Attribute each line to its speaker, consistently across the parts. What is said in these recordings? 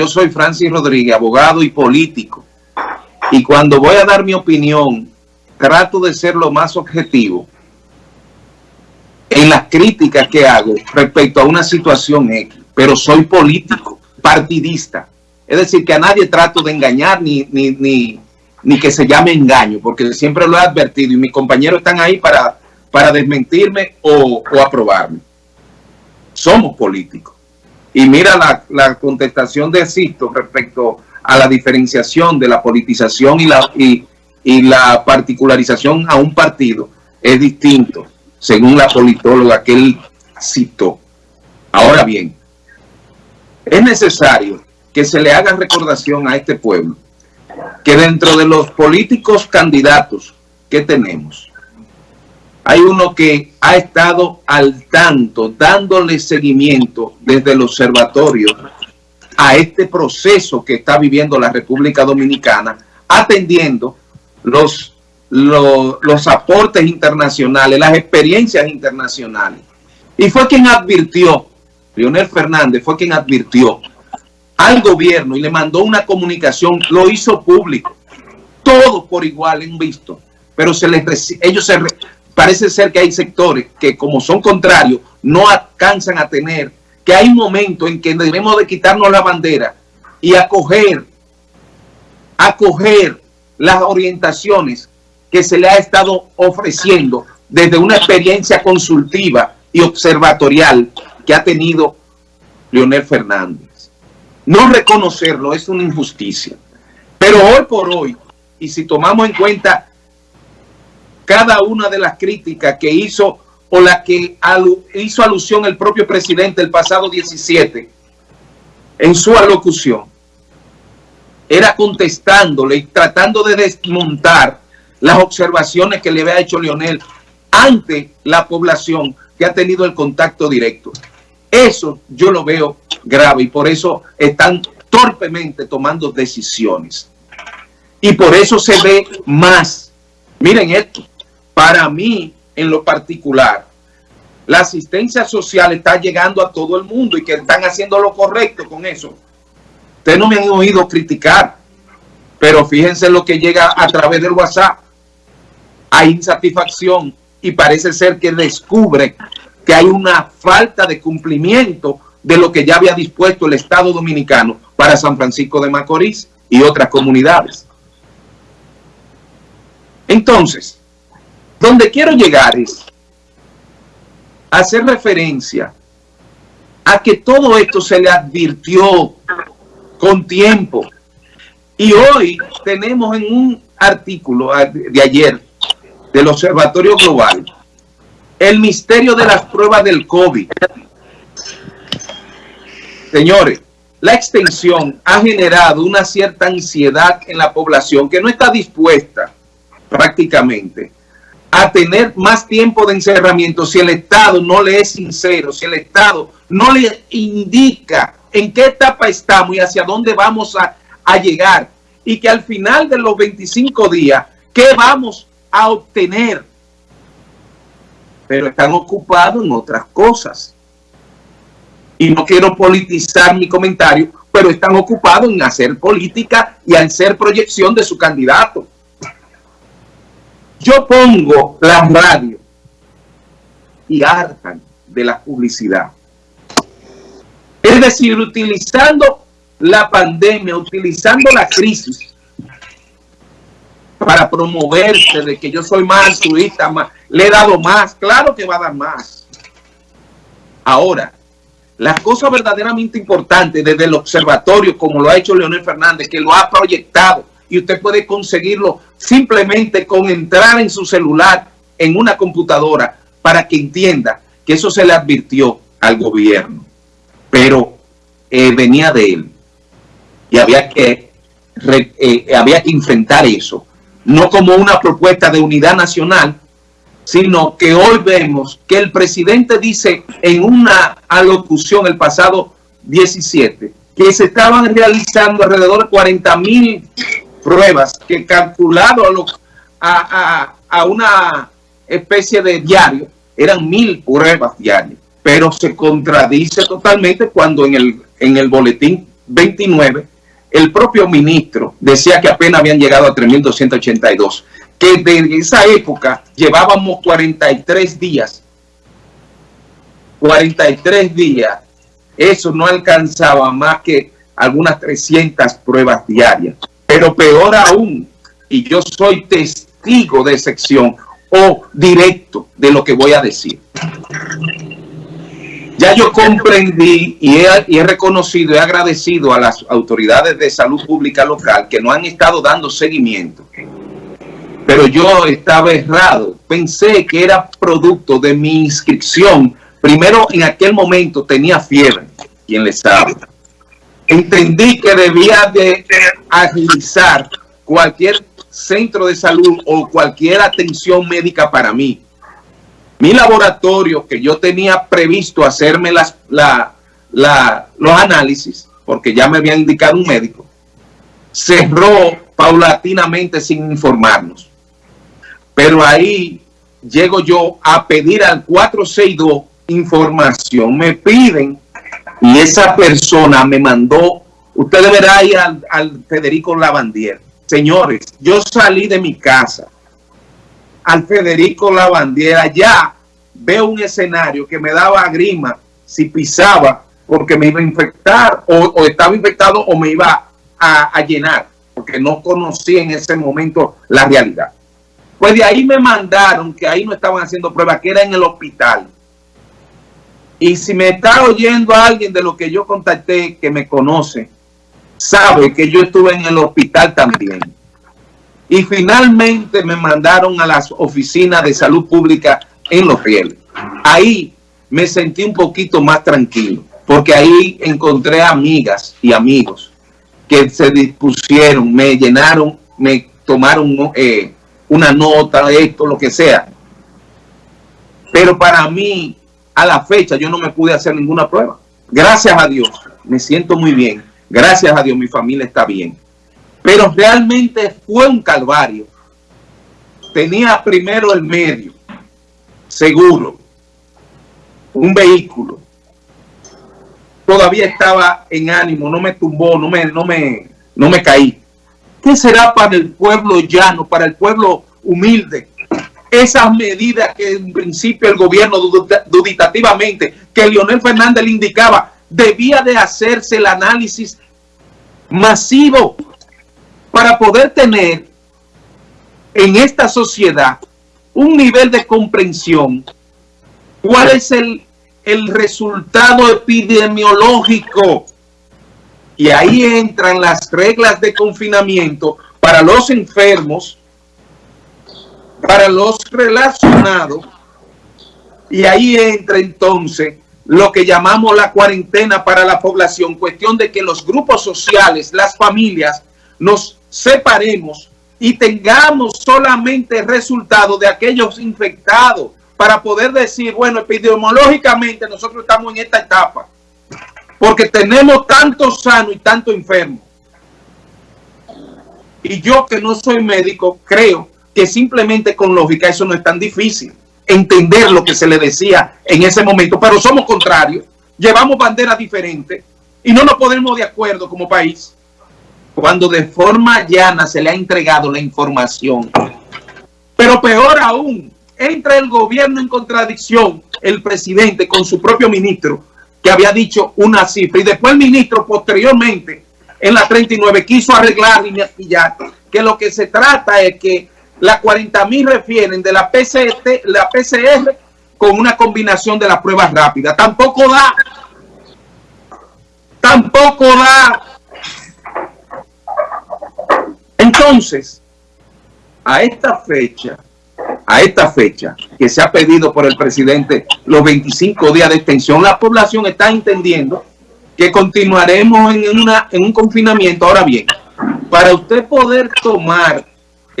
Speaker 1: yo soy Francis Rodríguez, abogado y político, y cuando voy a dar mi opinión, trato de ser lo más objetivo en las críticas que hago respecto a una situación X, pero soy político, partidista. Es decir, que a nadie trato de engañar ni, ni, ni, que se llame engaño, porque siempre lo he advertido y mis compañeros están ahí para, para desmentirme o, o aprobarme. Somos políticos. Y mira la, la contestación de Sisto respecto a la diferenciación de la politización y la, y, y la particularización a un partido es distinto, según la politóloga que él citó. Ahora bien, es necesario que se le haga recordación a este pueblo que dentro de los políticos candidatos que tenemos, hay uno que ha estado al tanto, dándole seguimiento desde el observatorio a este proceso que está viviendo la República Dominicana, atendiendo los, los, aportes internacionales, las experiencias internacionales. Y fue quien advirtió, Leonel Fernández fue quien advirtió al gobierno y le mandó una comunicación, lo hizo público. Todos por igual han visto, pero se les ellos se parece ser que hay sectores que como son contrarios no alcanzan a tener, que hay momentos en que debemos de quitarnos la bandera y acoger, acoger las orientaciones que se le ha estado ofreciendo desde una experiencia consultiva y observatorial que ha tenido Leonel Fernández. No reconocerlo es una injusticia. Pero hoy por hoy, y si tomamos en cuenta cada una de las críticas que hizo o la que hizo alusión el propio presidente el pasado 17 en su alocución, era contestándole y tratando de desmontar las observaciones que le había hecho Leonel ante la población que ha tenido el contacto directo. Eso yo lo veo grave y por eso están torpemente tomando decisiones. Y por eso se ve más. Miren esto, para mí en lo particular, la asistencia social está llegando a todo el mundo y que están haciendo lo correcto con eso. Ustedes no me han oído criticar, pero fíjense lo que llega a través del WhatsApp. Hay insatisfacción y parece ser que descubre que hay una falta de cumplimiento de lo que ya había dispuesto el Estado Dominicano para San Francisco de Macorís y otras comunidades. Entonces, donde quiero llegar es hacer referencia a que todo esto se le advirtió con tiempo. Y hoy tenemos en un artículo de ayer del Observatorio Global el misterio de las pruebas del COVID. Señores, la extensión ha generado una cierta ansiedad en la población que no está dispuesta prácticamente a tener más tiempo de encerramiento si el Estado no le es sincero, si el Estado no le indica en qué etapa estamos y hacia dónde vamos a, llegar. Y que al final de los 25 días, ¿qué vamos a obtener? Pero están ocupados en otras cosas. Y no quiero politizar mi comentario, pero están ocupados en hacer política y en hacer proyección de su candidato. Yo pongo la radio y hartan de la publicidad. Es decir, utilizando la pandemia, utilizando la crisis para promoverse de que yo soy más altruista, más, le he dado más, claro que va a dar más. Ahora, la cosa verdaderamente importante desde el observatorio, como lo ha hecho Leonel Fernández, que lo ha proyectado, y usted puede conseguirlo simplemente con entrar en su celular, en una computadora, para que entienda que eso se le advirtió al gobierno pero eh, venía de él. Y había que, eh, había que enfrentar eso. No como una propuesta de unidad nacional, sino que hoy vemos que el presidente dice en una alocución el pasado 17 que se estaban realizando alrededor de 40 mil pruebas que calculado a, a una especie de diario eran mil pruebas diarias. Pero se contradice totalmente cuando en el, en el boletín 29, el propio ministro decía que apenas habían llegado a 3.282, que desde esa época llevábamos 43 días, 43 días, eso no alcanzaba más que algunas 300 pruebas diarias. Pero peor aún, y yo soy testigo de sección o directo de lo que voy a decir. Ya yo comprendí y he, reconocido, he agradecido a las autoridades de salud pública local que no han estado dando seguimiento. Pero yo estaba errado. Pensé que era producto de mi inscripción. Primero, en aquel momento tenía fiebre, quien le sabe. Entendí que debía de agilizar cualquier centro de salud o cualquier atención médica para mí mi laboratorio, que yo tenía previsto hacerme las, la, los análisis, porque ya me había indicado un médico, cerró paulatinamente sin informarnos. Pero ahí llego yo a pedir al 462 información. Me piden y esa persona me mandó, usted deberá ir al, al Federico Lavandier. Señores, yo salí de mi casa al Federico Lavandiera, ya veo un escenario que me daba grima si pisaba porque me iba a infectar o, estaba infectado o me iba a, llenar porque no conocía en ese momento la realidad. Pues de ahí me mandaron que ahí no estaban haciendo pruebas, que era en el hospital. Y si me está oyendo alguien de lo que yo contacté, que me conoce, sabe que yo estuve en el hospital también. Y finalmente me mandaron a las oficinas de salud pública en Los Rieles. Ahí me sentí un poquito más tranquilo, porque ahí encontré amigas y amigos que se dispusieron, me llenaron, me tomaron eh, una nota, esto, lo que sea. Pero para mí, a la fecha, yo no me pude hacer ninguna prueba. Gracias a Dios, me siento muy bien. Gracias a Dios, mi familia está bien. Pero realmente fue un calvario. Tenía primero el medio, seguro, un vehículo. Todavía estaba en ánimo, no me tumbó, no me, no me, no me caí. ¿Qué será para el pueblo llano, para el pueblo humilde? Esas medidas que en principio el gobierno duditativamente, que Leonel Fernández le indicaba, debía de hacerse el análisis masivo para poder tener en esta sociedad un nivel de comprensión. ¿Cuál es el, el resultado epidemiológico? Y ahí entran las reglas de confinamiento para los enfermos, para los relacionados, y ahí entra entonces lo que llamamos la cuarentena para la población, cuestión de que los grupos sociales, las familias, nos separemos y tengamos solamente resultados de aquellos infectados para poder decir, bueno, epidemiológicamente nosotros estamos en esta etapa, porque tenemos tanto sano y tanto enfermo. Y yo que no soy médico, creo que simplemente con lógica eso no es tan difícil entender lo que se le decía en ese momento, pero somos contrarios, llevamos banderas diferentes y no nos ponemos de acuerdo como país cuando de forma llana se le ha entregado la información. Pero peor aún, entra el gobierno en contradicción, el presidente con su propio ministro, que había dicho una cifra, y después el ministro posteriormente, en la 39, quiso arreglar y maquillar, que lo que se trata es que las 40 mil refieren de la, PCT, la PCR con una combinación de las pruebas rápidas. Tampoco da, tampoco da Entonces, a esta fecha, a esta fecha que se ha pedido por el presidente los 25 días de extensión, la población está entendiendo que continuaremos en, una, en un confinamiento. Ahora bien, para usted poder tomar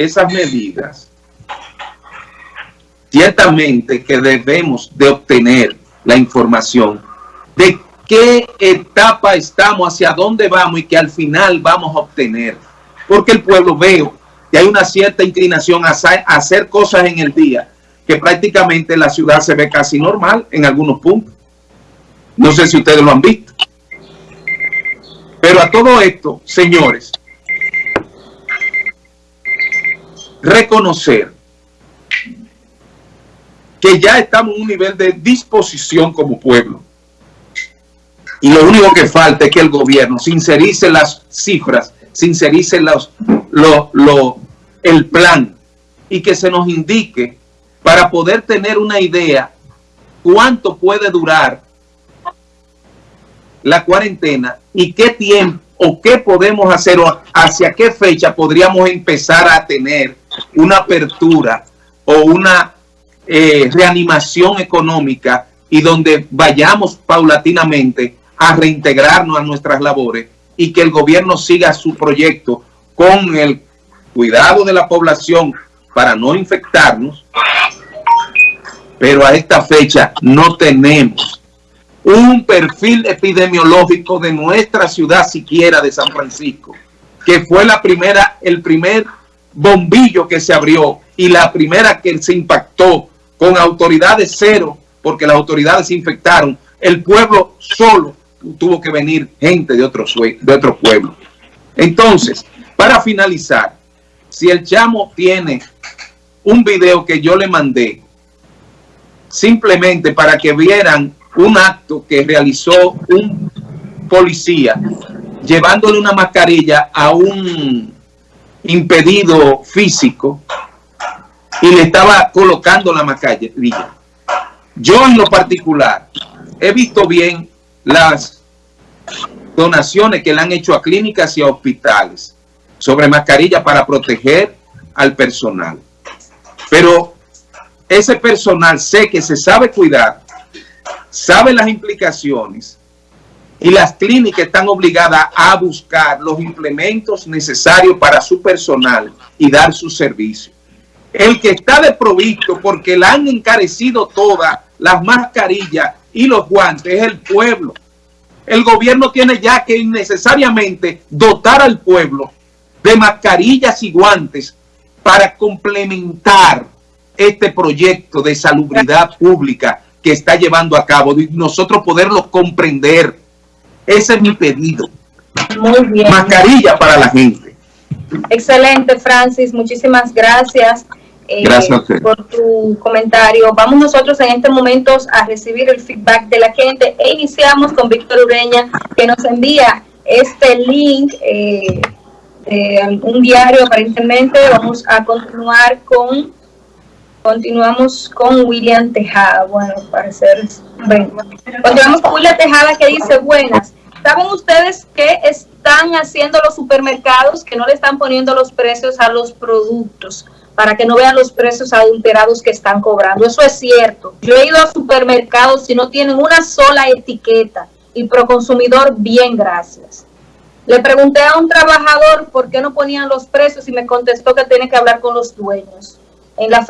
Speaker 1: esas medidas, ciertamente que debemos de obtener la información de qué etapa estamos, hacia dónde vamos y que al final vamos a obtener porque el pueblo veo que hay una cierta inclinación a, hacer cosas en el día, que prácticamente la ciudad se ve casi normal en algunos puntos. No sé si ustedes lo han visto. Pero a todo esto, señores, reconocer que ya estamos en un nivel de disposición como pueblo. Y lo único que falta es que el gobierno sincerice las cifras, sincerice los, el plan y que se nos indique para poder tener una idea cuánto puede durar la cuarentena y qué tiempo o qué podemos hacer o hacia qué fecha podríamos empezar a tener una apertura o una eh, reanimación económica y donde vayamos paulatinamente a reintegrarnos a nuestras labores y que el gobierno siga su proyecto con el cuidado de la población para no infectarnos, pero a esta fecha no tenemos un perfil epidemiológico de nuestra ciudad siquiera de San Francisco, que fue la primera, el primer bombillo que se abrió y la primera que se impactó con autoridades cero, porque las autoridades se infectaron, el pueblo solo tuvo que venir gente de otro, de otro pueblo. Entonces, para finalizar, si el chamo tiene un video que yo le mandé, simplemente para que vieran un acto que realizó un policía llevándole una mascarilla a un impedido físico y le estaba colocando la mascarilla. Yo en lo particular he visto bien las donaciones que le han hecho a clínicas y a hospitales sobre mascarilla para proteger al personal. Pero ese personal sé que se sabe cuidar, sabe las implicaciones y las clínicas están obligadas a buscar los implementos necesarios para su personal y dar su servicio. El que está desprovisto porque le han encarecido todas las mascarillas y los guantes es el pueblo. El gobierno tiene ya que innecesariamente dotar al pueblo de mascarillas y guantes para complementar este proyecto de salubridad pública que está llevando a cabo y nosotros poderlo comprender. Ese es mi pedido.
Speaker 2: Muy bien.
Speaker 1: Mascarilla para la gente.
Speaker 2: Excelente, Francis. Muchísimas gracias.
Speaker 1: Eh, gracias
Speaker 2: por tu comentario. Vamos nosotros en este momento a recibir el feedback de la gente e iniciamos con Víctor Ureña que nos envía este link eh, un diario aparentemente. Vamos a continuar con, continuamos con William Tejada. Bueno, parecer, bueno, continuamos con William Tejada que dice, buenas. ¿Saben ustedes qué están haciendo los supermercados que no le están poniendo los precios a los productos? para que no vean los precios adulterados que están cobrando. Eso es cierto. Yo he ido a supermercados y no tienen una sola etiqueta y pro consumidor, bien, gracias. Le pregunté a un trabajador por qué no ponían los precios y me contestó que tiene que hablar con los dueños. En la